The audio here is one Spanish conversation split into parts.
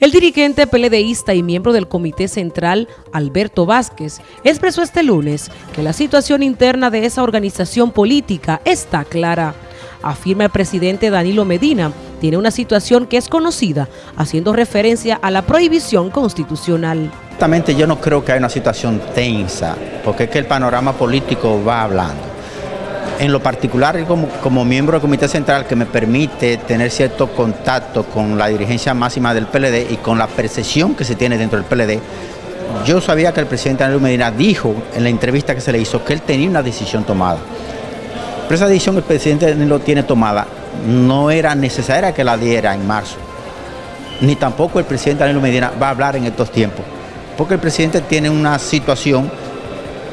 El dirigente PLDista y miembro del Comité Central, Alberto Vázquez, expresó este lunes que la situación interna de esa organización política está clara. Afirma el presidente Danilo Medina, tiene una situación que es conocida, haciendo referencia a la prohibición constitucional. Exactamente, yo no creo que haya una situación tensa, porque es que el panorama político va hablando en lo particular como, miembro del Comité Central que me permite tener cierto contacto con la dirigencia máxima del PLD y con la percepción que se tiene dentro del PLD, yo sabía que el presidente Daniel Medina dijo en la entrevista que se le hizo que él tenía una decisión tomada. Pero esa decisión el presidente lo tiene tomada no era necesaria que la diera en marzo. Ni tampoco el presidente Daniel Medina va a hablar en estos tiempos. Porque el presidente tiene una situación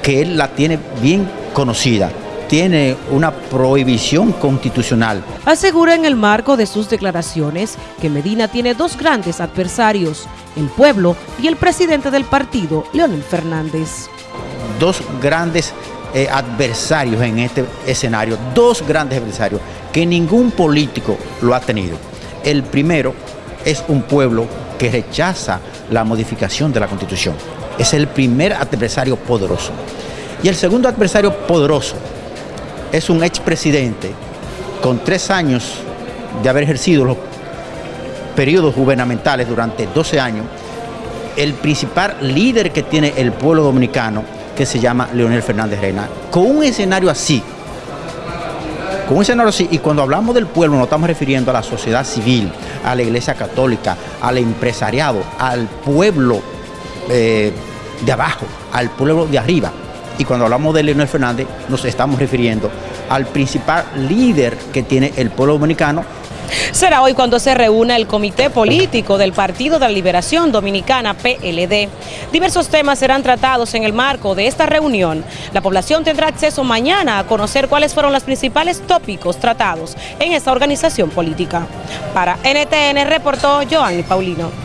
que él la tiene bien conocida tiene una prohibición constitucional. Asegura en el marco de sus declaraciones que Medina tiene dos grandes adversarios, el pueblo y el presidente del partido, Leonel Fernández. Dos grandes eh, adversarios en este escenario, dos grandes adversarios que ningún político lo ha tenido. El primero es un pueblo que rechaza la modificación de la Constitución. Es el primer adversario poderoso. Y el segundo adversario poderoso es un expresidente con tres años de haber ejercido los periodos gubernamentales durante 12 años, el principal líder que tiene el pueblo dominicano, que se llama Leonel Fernández Reina. Con un escenario así, con un escenario así, y cuando hablamos del pueblo nos estamos refiriendo a la sociedad civil, a la iglesia católica, al empresariado, al pueblo eh, de abajo, al pueblo de arriba. Y cuando hablamos de Leonel Fernández, nos estamos refiriendo al principal líder que tiene el pueblo dominicano. Será hoy cuando se reúna el Comité Político del Partido de la Liberación Dominicana, PLD. Diversos temas serán tratados en el marco de esta reunión. La población tendrá acceso mañana a conocer cuáles fueron los principales tópicos tratados en esta organización política. Para NTN reportó Joanny Paulino.